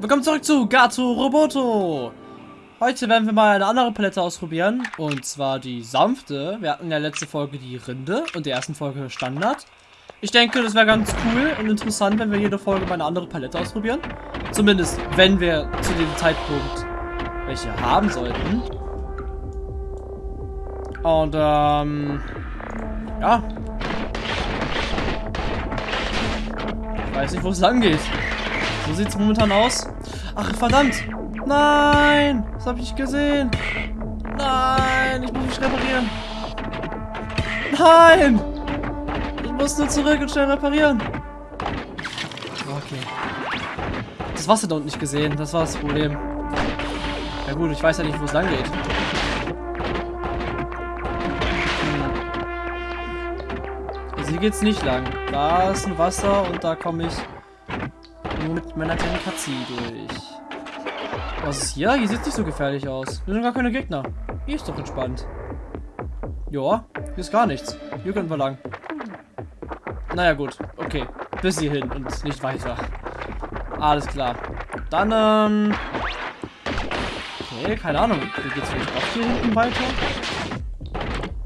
Willkommen zurück zu Gato Roboto. Heute werden wir mal eine andere Palette ausprobieren. Und zwar die sanfte. Wir hatten in der letzten Folge die Rinde und der ersten Folge Standard. Ich denke, das wäre ganz cool und interessant, wenn wir jede Folge mal eine andere Palette ausprobieren. Zumindest, wenn wir zu dem Zeitpunkt welche haben sollten. Und, ähm... Ja. Ich weiß nicht, wo es lang geht. So sieht es momentan aus. Ach, verdammt. Nein. Das habe ich nicht gesehen. Nein. Ich muss mich reparieren. Nein. Ich muss nur zurück und schnell reparieren. Okay. Das Wasser da unten nicht gesehen. Das war das Problem. Ja gut, ich weiß ja nicht, wo es lang geht. Also hier geht's nicht lang. Da ist ein Wasser und da komme ich nur mit meiner kleinen Katze durch. Was ist hier? Hier sieht nicht so gefährlich aus. Hier sind gar keine Gegner. Hier ist doch entspannt. Joa, hier ist gar nichts. Hier können wir lang. Naja gut, okay. Bis hierhin und nicht weiter. Alles klar. Dann, ähm... Okay, keine Ahnung. Wie geht's vielleicht auch hier hinten weiter?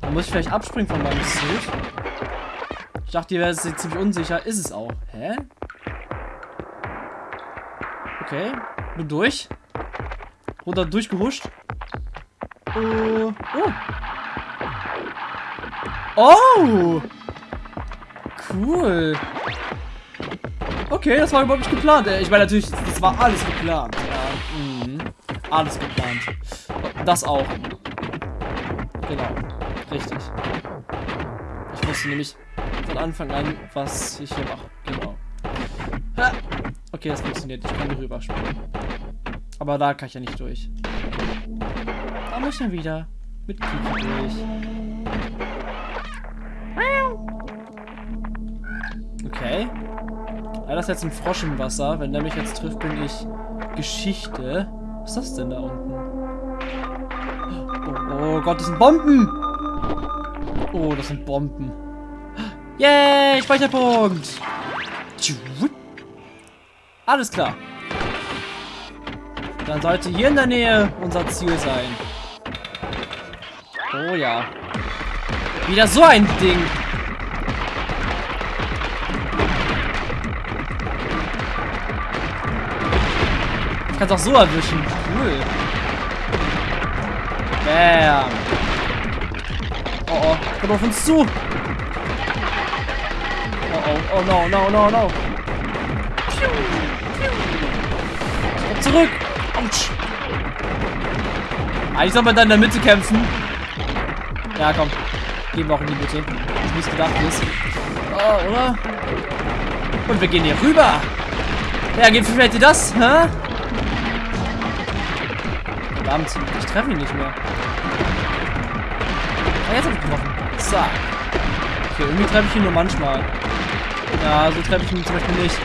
Da muss ich vielleicht abspringen von meinem Suit. Ich dachte, ihr wäre jetzt ziemlich unsicher. Ist es auch. Hä? Okay. Bin durch. Runter durchgehuscht. Uh, oh. Oh! Cool. Okay, das war überhaupt nicht geplant. Äh, ich meine natürlich, das war alles geplant. Ja, mhm. Alles geplant. Das auch. Genau. Richtig. Ich wusste nämlich von Anfang an, was ich hier mache. Okay, das funktioniert. Ich kann hier rüberspringen. Aber da kann ich ja nicht durch. Da muss ich dann wieder mit Kiki durch. Okay. Ja, das ist jetzt ein Frosch im Wasser. Wenn der mich jetzt trifft, bin ich Geschichte. Was ist das denn da unten? Oh, oh Gott, das sind Bomben! Oh, das sind Bomben. Yay, Speicherpunkt! Alles klar. Dann sollte hier in der Nähe unser Ziel sein. Oh ja. Wieder so ein Ding. Ich kann es auch so erwischen. Cool. Bam. Oh oh, kommt auf uns zu. Oh oh, oh no, no, no, no. Zurück. Autsch. Eigentlich soll man dann in der Mitte kämpfen. Ja, komm. Gehen wir auch in die Mitte. Das nicht gedacht ist. Oh, oder? Und wir gehen hier rüber. Ja, wie fällt dir das? Hä? Verdammt, ich treffe ihn nicht mehr. Ah, jetzt hab ich getroffen. Zack. Okay, irgendwie treffe ich ihn nur manchmal. Ja, so treffe ich ihn zum Beispiel nicht.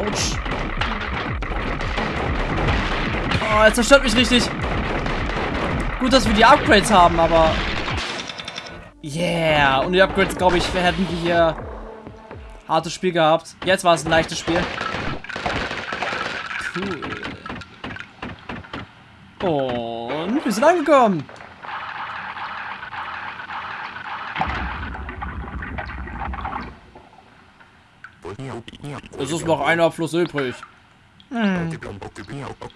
Autsch. Oh, er zerstört mich richtig. Gut, dass wir die Upgrades haben, aber... Yeah. Und die Upgrades, glaube ich, hätten wir hier hartes Spiel gehabt. Jetzt war es ein leichtes Spiel. Cool. Und wir sind angekommen. Es ist noch ein Abfluss übrig. Hm.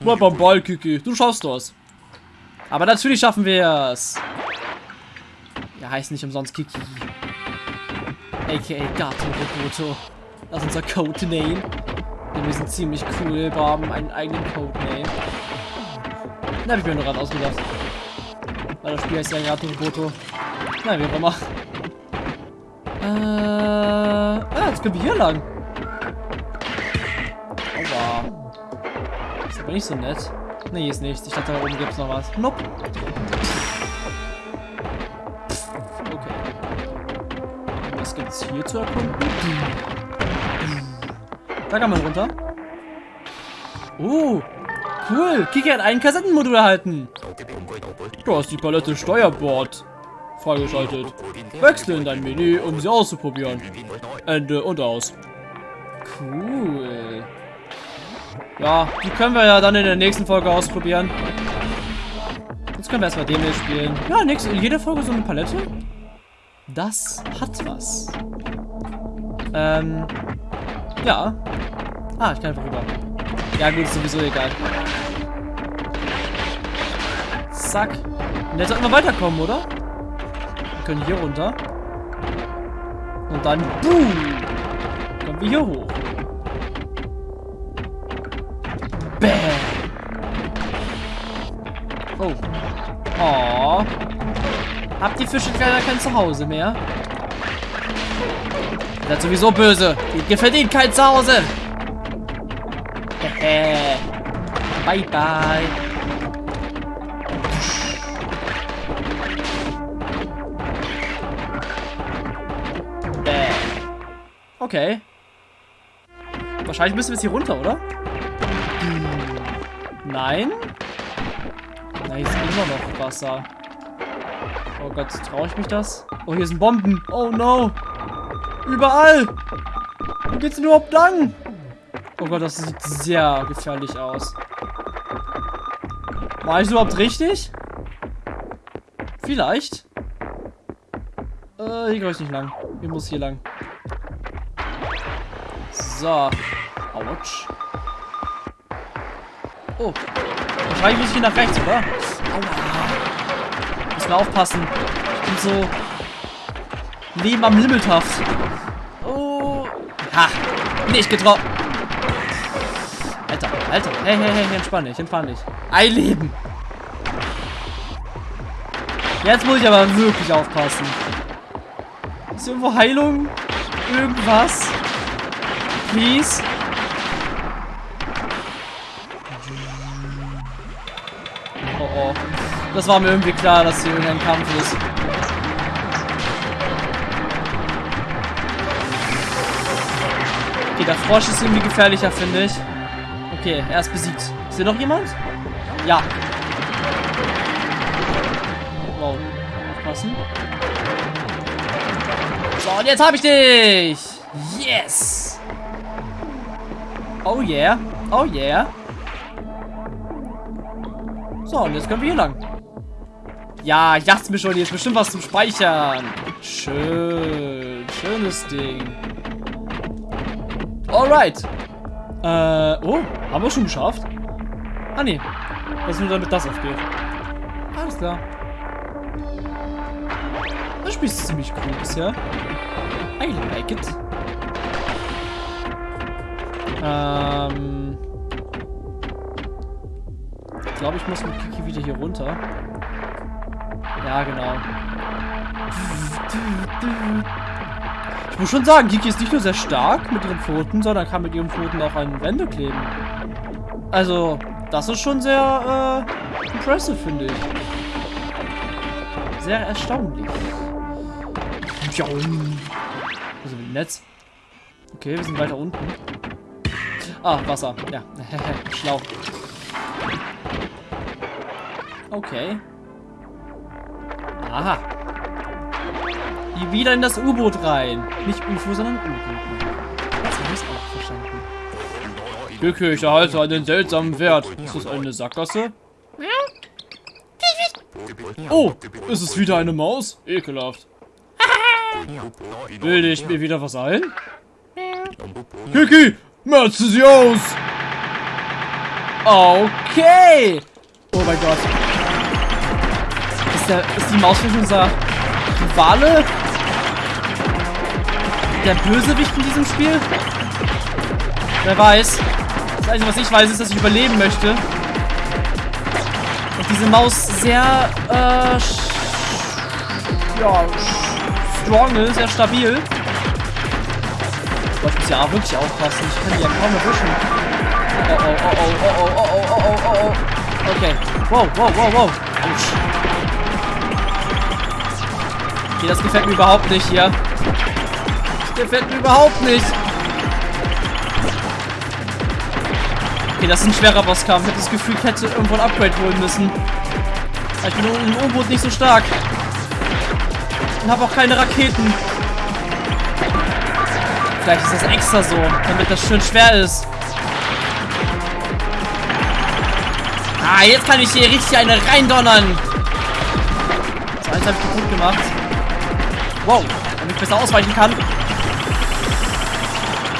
Bleib am Ball, Kiki. Du schaffst das. Aber natürlich schaffen wir es. Er heißt nicht umsonst Kiki. A.k.a. Gato Roboto. Das ist unser Codename. Denn wir sind ziemlich cool. Wir haben einen eigenen Codename. Da habe ich mir nur gerade ausgedacht. Weil das Spiel heißt ja Gato Roboto. Na, wie auch immer. Äh, ah, jetzt können wir hier lang. Nicht so nett. Nee, ist nichts. Ich dachte, da oben gibt es noch was. Nope. Okay. Was gibt es hier zu erkunden? Da kann man runter. Oh, cool. Kiki hat ein Kassettenmodul erhalten. Du hast die Palette Steuerbord freigeschaltet. Wechsle in dein Menü, um sie auszuprobieren. Ende und aus. Cool. Ja, die können wir ja dann in der nächsten Folge ausprobieren. Jetzt können wir erstmal den hier spielen. Ja, nächste, in jeder Folge so eine Palette. Das hat was. Ähm. Ja. Ah, ich kann einfach rüber. Ja, gut, ist sowieso egal. Zack. Und jetzt sollten wir weiterkommen, oder? Wir können hier runter. Und dann, boom, kommen wir hier hoch. Habt die Fische leider kein Zuhause mehr? Ihr seid sowieso böse. Ihr verdient kein Zuhause. bye bye. Okay. Wahrscheinlich müssen wir jetzt hier runter, oder? Nein? Da ist immer noch Wasser. Oh Gott, traue ich mich das? Oh, hier sind Bomben. Oh no. Überall. Wo geht's denn überhaupt lang? Oh Gott, das sieht sehr gefährlich aus. War ich überhaupt richtig? Vielleicht. Äh, hier glaube ich nicht lang. Hier muss hier lang. So. Autsch. Oh. Wahrscheinlich muss ich hier nach rechts, oder? Aua. Müssen aufpassen. Ich bin so... Leben am Limmeltaft. Oh. Ha. Nicht getroffen. Alter, Alter. Hey, hey, hey, entspann dich, entspann dich. Ein Leben. Jetzt muss ich aber wirklich aufpassen. Ist irgendwo Heilung? Irgendwas? Please? Das war mir irgendwie klar, dass hier irgendein Kampf ist. Okay, der Frosch ist irgendwie gefährlicher, finde ich. Okay, er ist besiegt. Ist hier noch jemand? Ja. Wow. Aufpassen. So, und jetzt habe ich dich. Yes. Oh yeah. Oh yeah. So, und jetzt können wir hier lang. Ja, ich dachte mir schon, hier ist bestimmt was zum Speichern. Schön. Schönes Ding. Alright. Äh, oh, haben wir schon geschafft? Ah, nee. Das ist nur damit das aufgeht. Alles klar. Das Spiel ist ziemlich cool bisher. I like it. Ähm. Ich glaube, ich muss mit Kiki wieder hier runter. Ja, genau. Ich muss schon sagen, Kiki ist nicht nur sehr stark mit ihren Pfoten, sondern kann mit ihren Pfoten auch an Wände kleben. Also, das ist schon sehr äh, impressive, finde ich. Sehr erstaunlich. Also mit dem Netz. Okay, wir sind weiter unten. Ah, Wasser. Ja, schlau. Okay. Aha. Hier wieder in das U-Boot rein. Nicht UFO, sondern U-Boot. Das habe ich auch verstanden. Glücke, ich erhalte einen seltsamen Wert. Ist das eine Sackgasse? Oh, ist es wieder eine Maus? Ekelhaft. Bilde ich mir wieder was ein? Kiki, merze sie aus! Okay! Oh mein Gott. Ist, der, ist die Maus wirklich unser Rivale? Der Bösewicht in diesem Spiel? Wer weiß. Das Einzige, was ich weiß, ist, dass ich überleben möchte. Und diese Maus sehr, äh, ja, strong ist, sehr stabil. Ich muss ja wirklich aufpassen. Ich kann die ja kaum erwischen. Oh, oh, oh, oh, oh, oh, oh, oh, oh, oh, oh. Okay. Wow, wow, wow, wow. Autsch. Okay, das gefällt mir überhaupt nicht hier. Das gefällt mir überhaupt nicht. Okay, das ist ein schwerer Bosskampf. Ich habe das Gefühl, ich hätte irgendwo ein Upgrade holen müssen. Ich bin im U-Boot nicht so stark. Und habe auch keine Raketen. Vielleicht ist das extra so, damit das schön schwer ist. Ah, jetzt kann ich hier richtig eine reindonnern. So, eins habe ich gut gemacht. Wow, damit ich besser ausweichen kann.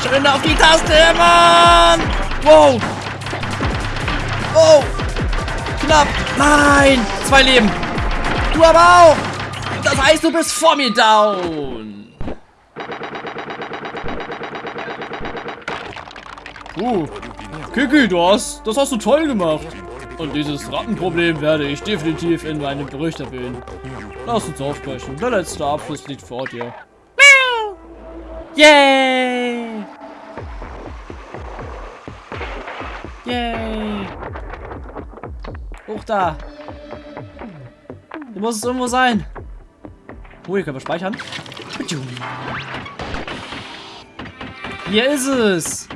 Schön auf die Taste, Mann! Wow! Wow! Knapp! Nein! Zwei Leben! Du aber auch! Das heißt, du bist vor mir down! Uh, Kiki, du hast, das hast du toll gemacht. Und dieses Rattenproblem werde ich definitiv in meinem Bericht erwähnen. Lass uns aufbrechen. Der letzte Abschluss liegt vor dir. Yay! Yay! Hoch da! Hier muss es irgendwo sein. Oh, hier können wir speichern. Hier ist es!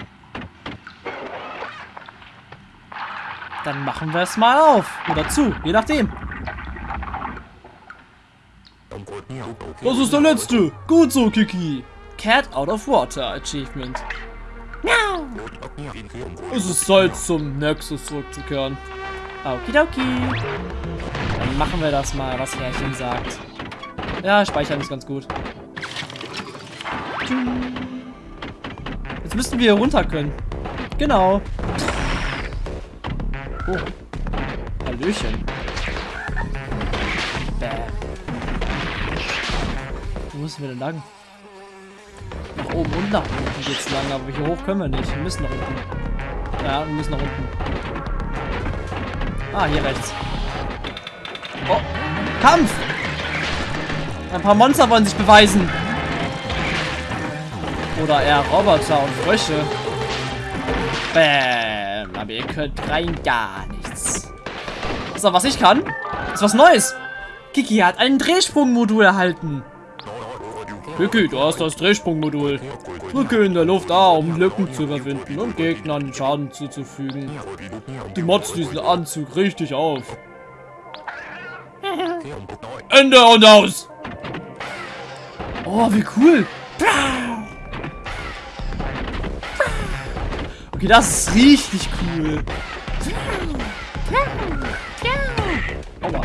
Dann machen wir es mal auf. Oder zu, je nachdem. Das ist der letzte. Gut so, Kiki. Cat out of water Achievement. Es ist Zeit zum Nexus zurückzukehren. Okidoki. Dann machen wir das mal, was Herrchen sagt. Ja, speichern ist ganz gut. Jetzt müssten wir hier runter können. Genau. Oh. Hallöchen. Bäh. Wo müssen wir denn lang? Nach oben und nach unten geht's lang, aber hier hoch können wir nicht. Wir müssen nach unten. Ja, wir müssen nach unten. Ah, hier rechts. Oh, Kampf! Ein paar Monster wollen sich beweisen. Oder eher Roboter und Frösche. Bäm. Aber ihr könnt rein gar nichts. So, was ich kann, ist was Neues. Kiki hat ein Drehsprungmodul erhalten. Kiki, du hast das Drehsprungmodul. Drücke in der Luft A, um Lücken zu überwinden und Gegnern Schaden zuzufügen. Du motzt diesen Anzug richtig auf. Ende und aus! Oh, wie cool! Okay, das ist richtig cool. Aua.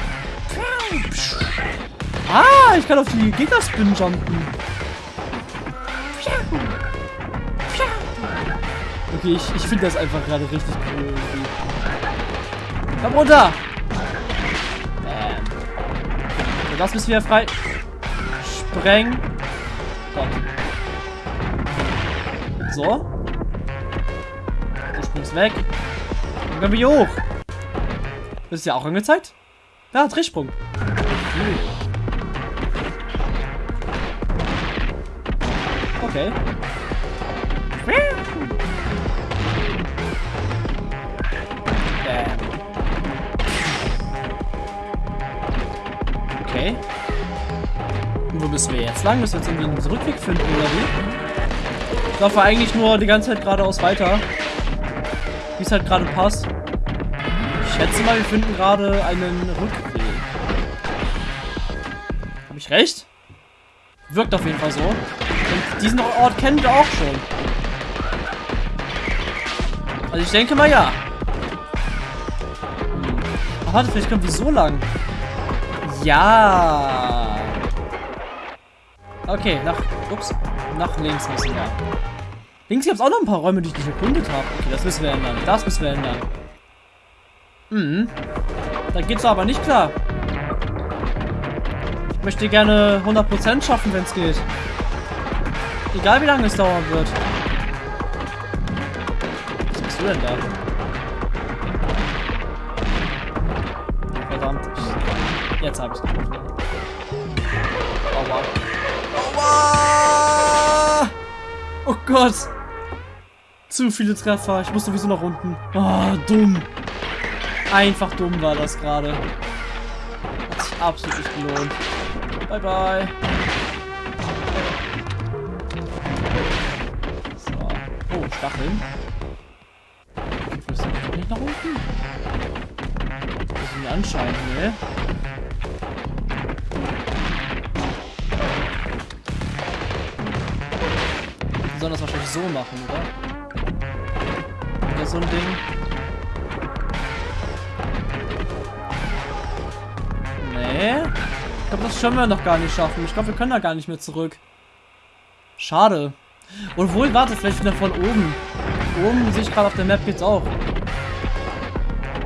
Ah, ich kann auf die Gegner spin jumpen. Okay, ich, ich finde das einfach gerade richtig cool. Komm runter! Ähm. Das bist wieder frei. Spreng. Gott. So. Du springst weg. Dann können wir hier hoch. Das ist ja auch angezeigt. Ja, Drehsprung. Okay. Bam. Okay. Und wo müssen wir jetzt lang? Müssen wir jetzt irgendwie einen Rückweg finden, oder wie? Ich laufe eigentlich nur die ganze Zeit geradeaus weiter. Wie es halt gerade passt. Ich schätze mal, wir finden gerade einen Rückweg. Habe ich recht? Wirkt auf jeden Fall so. Und diesen Ort kennen wir auch schon. Also ich denke mal ja. Hm. Ach, warte, vielleicht kommen wir so lang. Ja. Okay, nach. Ups. Nach links müssen wir. Links gibt es auch noch ein paar Räume, die ich nicht erkundet habe. Okay, das müssen wir ändern. Das müssen wir ändern. Mhm. Da geht's aber nicht klar. Ich möchte gerne 100% schaffen, wenn es geht. Egal wie lange es dauern wird. Was bist du denn da? Verdammt. Jetzt hab ich's gefunden. Aua. Aua! Oh Gott! Zu viele Treffer. Ich muss sowieso nach unten. Oh, dumm. Einfach dumm war das gerade. Hat sich absolut nicht gelohnt. Bye, bye. So. Oh, Stacheln. Du mich nicht nach unten? Das ist mir anscheinend, ne? das wahrscheinlich so machen, oder? So ein Ding. Nee. Ich glaube, das können wir noch gar nicht schaffen. Ich glaube, wir können da gar nicht mehr zurück. Schade. Obwohl, warte, vielleicht wieder von oben. Oben sehe ich gerade auf der Map jetzt auch.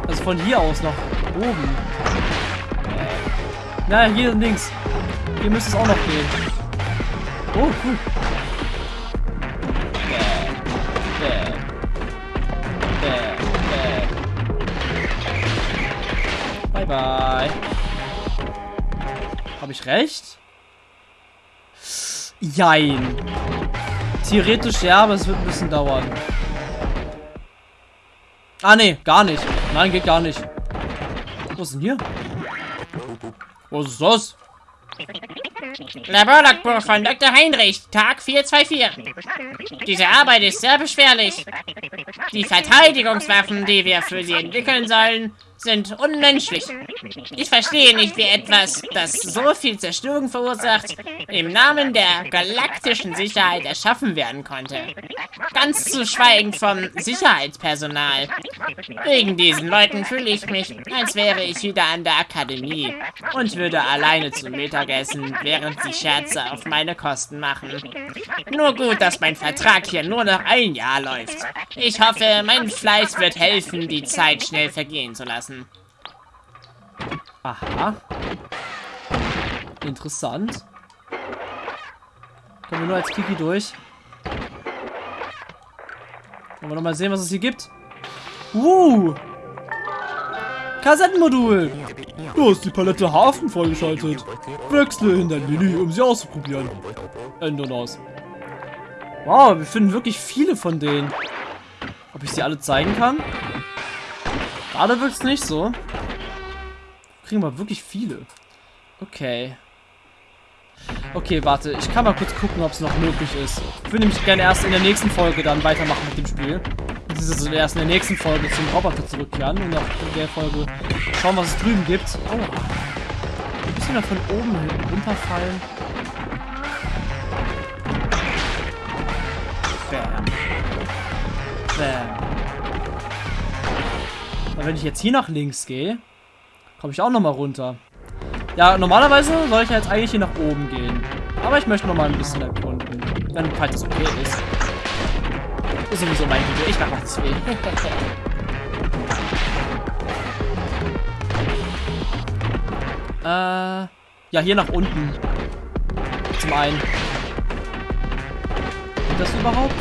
Also von hier aus nach oben. Ja, hier links. Hier müsste es auch noch gehen. Oh, cool. Bye. Habe ich recht? Jein. Theoretisch ja, aber es wird ein bisschen dauern. Ah, nee, gar nicht. Nein, geht gar nicht. Was ist denn hier? Was ist das? Laborlogbuch von Dr. Heinrich, Tag 424. Diese Arbeit ist sehr beschwerlich. Die Verteidigungswaffen, die wir für sie entwickeln sollen, sind unmenschlich. Ich verstehe nicht, wie etwas, das so viel Zerstörung verursacht, im Namen der galaktischen Sicherheit erschaffen werden konnte. Ganz zu schweigen vom Sicherheitspersonal. Wegen diesen Leuten fühle ich mich, als wäre ich wieder an der Akademie und würde alleine zum Mittagessen, während sie Scherze auf meine Kosten machen. Nur gut, dass mein Vertrag hier nur noch ein Jahr läuft. Ich hoffe, mein Fleiß wird helfen, die Zeit schnell vergehen zu lassen lassen. Aha. Interessant. Kommen wir nur als Kiki durch. Wollen wir nochmal sehen, was es hier gibt? Uh! Kassettenmodul! Du hast die Palette Hafen freigeschaltet. Wechsle in dein Menü, um sie auszuprobieren. Ändern aus. Wow, wir finden wirklich viele von denen. Ob ich sie alle zeigen kann? Gerade wirkt es nicht so. Kriegen wir wirklich viele. Okay. Okay, warte. Ich kann mal kurz gucken, ob es noch möglich ist. Ich will nämlich gerne erst in der nächsten Folge dann weitermachen mit dem Spiel. Beziehungsweise erst in der nächsten Folge zum Roboter zurückkehren und nach der Folge schauen, was es drüben gibt. Oh. Ein bisschen da von oben runterfallen. Bam. Bam. Und wenn ich jetzt hier nach links gehe, komme ich auch nochmal runter. Ja, normalerweise soll ich jetzt eigentlich hier nach oben gehen. Aber ich möchte nochmal ein bisschen erkunden. Wenn falls es okay ist. Ist sowieso mein Video. Ich mache nichts weh. äh, ja, hier nach unten. Zum einen. Geht das überhaupt?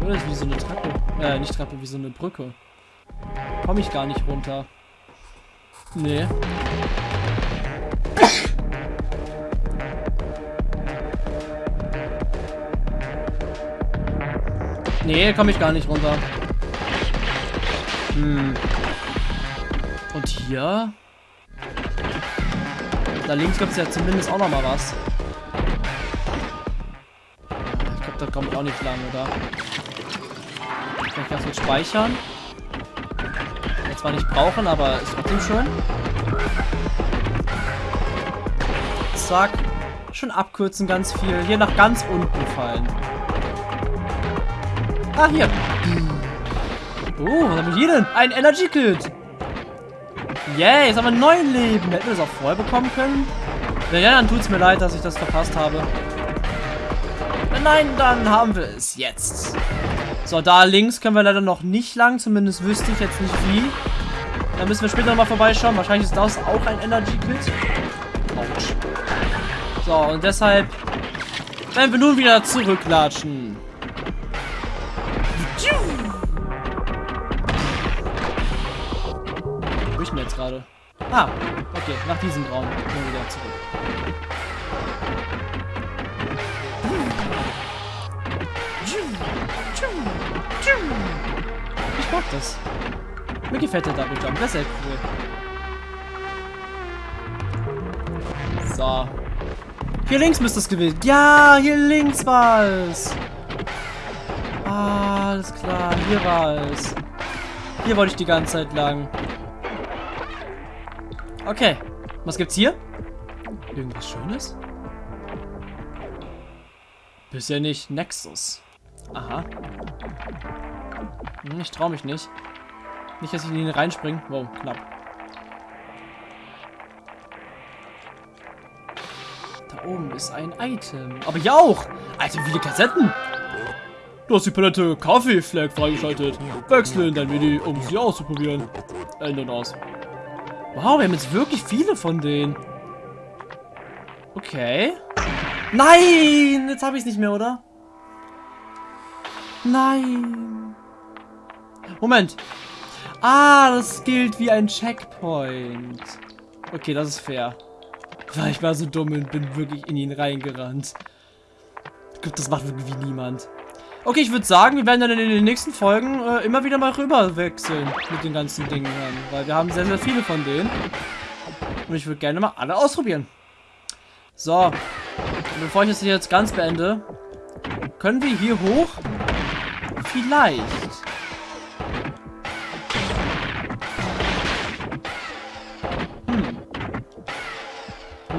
Das ist wie so eine Treppe. Äh, nicht Treppe, wie so eine Brücke. Komme ich gar nicht runter. Nee. Nee, komme ich gar nicht runter. Hm. Und hier? Da links gibt es ja zumindest auch noch mal was. Ich glaube, da kommt auch nicht lang, oder? Kann ich ganz kurz speichern. Jetzt zwar nicht brauchen, aber ist trotzdem schön. Zack. Schon abkürzen ganz viel. Hier nach ganz unten fallen. Ah, hier. Oh, was haben wir hier denn? Ein Energy Kit. Yay, jetzt haben wir neun Leben. Hätten wir das auch vorher bekommen können? Wenn ja, dann tut es mir leid, dass ich das verpasst habe. Nein, dann haben wir es jetzt. So, da links können wir leider noch nicht lang. Zumindest wüsste ich jetzt nicht wie. Da müssen wir später nochmal vorbeischauen. Wahrscheinlich ist das auch ein Energy Kit. Autsch. So, und deshalb werden wir nun wieder zurücklatschen. Wo ich mir jetzt gerade? Ah, okay, nach diesem Raum gehen wir wieder zurück. Mag das. Mir gefällt der Double Jump. Das ist echt cool. So. Hier links müsste es gewesen. Ja, hier links war es. Ah, alles klar. Hier war es. Hier wollte ich die ganze Zeit lang. Okay. Was gibt's hier? Irgendwas Schönes? Bisher nicht. Nexus. Aha. Ich traue mich nicht. Nicht, dass ich in ihn reinspringe. Wow, knapp. Da oben ist ein Item. Aber hier auch. Alter, wie viele Kassetten. Du hast die Palette Kaffee-Flag freigeschaltet. Wechsle in dein Menü, um sie auszuprobieren. Ändern aus. Wow, wir haben jetzt wirklich viele von denen. Okay. Nein! Jetzt habe ich es nicht mehr, oder? Nein. Moment. Ah, das gilt wie ein Checkpoint. Okay, das ist fair. Ich war so dumm und bin wirklich in ihn reingerannt. Glaube, das macht wirklich niemand. Okay, ich würde sagen, wir werden dann in den nächsten Folgen äh, immer wieder mal rüber wechseln mit den ganzen Dingen. Weil wir haben sehr, sehr viele von denen. Und ich würde gerne mal alle ausprobieren. So. bevor ich das jetzt ganz beende, können wir hier hoch? Vielleicht.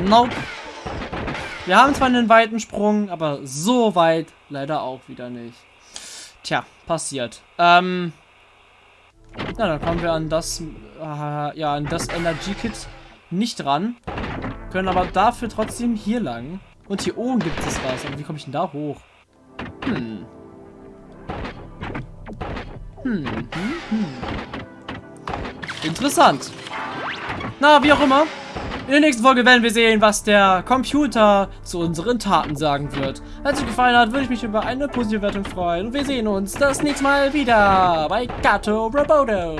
Nope. Wir haben zwar einen weiten Sprung, aber so weit leider auch wieder nicht. Tja, passiert. Ähm. Na, dann kommen wir an das, äh, ja, an das Energy Kit nicht ran. Können aber dafür trotzdem hier lang. Und hier oben gibt es was. Aber wie komme ich denn da hoch? Hm. Hm, hm, hm. Interessant. Na, wie auch immer. In der nächsten Folge werden wir sehen, was der Computer zu unseren Taten sagen wird. Wenn es euch gefallen hat, würde ich mich über eine positive Wertung freuen. Und wir sehen uns das nächste Mal wieder bei Gato Roboto.